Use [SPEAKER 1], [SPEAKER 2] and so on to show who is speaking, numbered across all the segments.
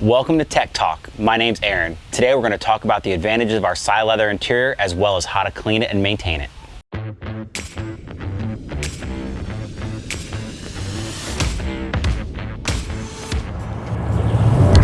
[SPEAKER 1] Welcome to Tech Talk. My name's Aaron. Today we're going to talk about the advantages of our Cyleather interior as well as how to clean it and maintain it.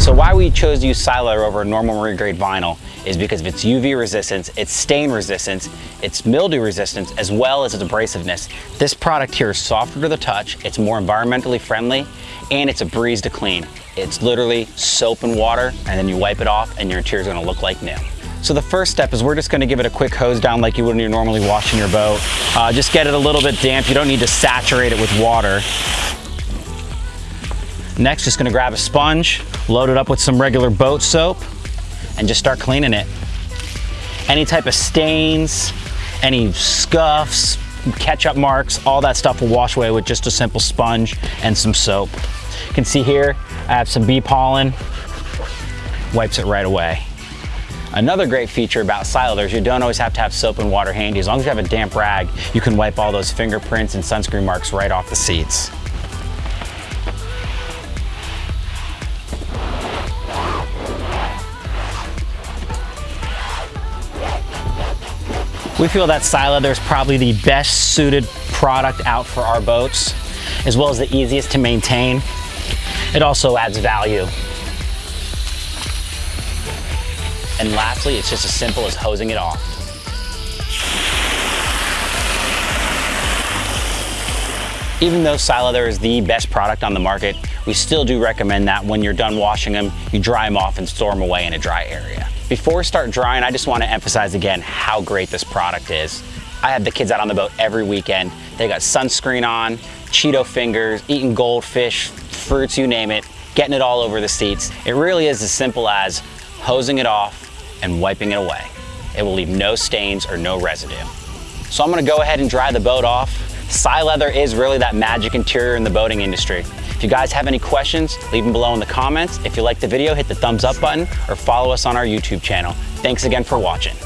[SPEAKER 1] So why we chose to use Cyleather over normal marine grade vinyl is because of its UV resistance, its stain resistance, its mildew resistance, as well as its abrasiveness. This product here is softer to the touch, it's more environmentally friendly, and it's a breeze to clean. It's literally soap and water, and then you wipe it off and your interior is gonna look like new. So the first step is we're just gonna give it a quick hose down like you would when you're normally washing your boat. Uh, just get it a little bit damp. You don't need to saturate it with water. Next, just gonna grab a sponge, load it up with some regular boat soap, and just start cleaning it. Any type of stains, any scuffs, ketchup marks, all that stuff will wash away with just a simple sponge and some soap. You can see here, I have some bee pollen, wipes it right away. Another great feature about is you don't always have to have soap and water handy. As long as you have a damp rag, you can wipe all those fingerprints and sunscreen marks right off the seats. We feel that Cyleather is probably the best suited product out for our boats, as well as the easiest to maintain. It also adds value. And lastly, it's just as simple as hosing it off. Even though Cyleather is the best product on the market, we still do recommend that when you're done washing them, you dry them off and store them away in a dry area. Before we start drying, I just want to emphasize again how great this product is. I have the kids out on the boat every weekend. They got sunscreen on, Cheeto fingers, eating goldfish, fruits, you name it, getting it all over the seats. It really is as simple as hosing it off and wiping it away. It will leave no stains or no residue. So I'm gonna go ahead and dry the boat off. Cyleather is really that magic interior in the boating industry. If you guys have any questions, leave them below in the comments. If you like the video, hit the thumbs up button or follow us on our YouTube channel. Thanks again for watching.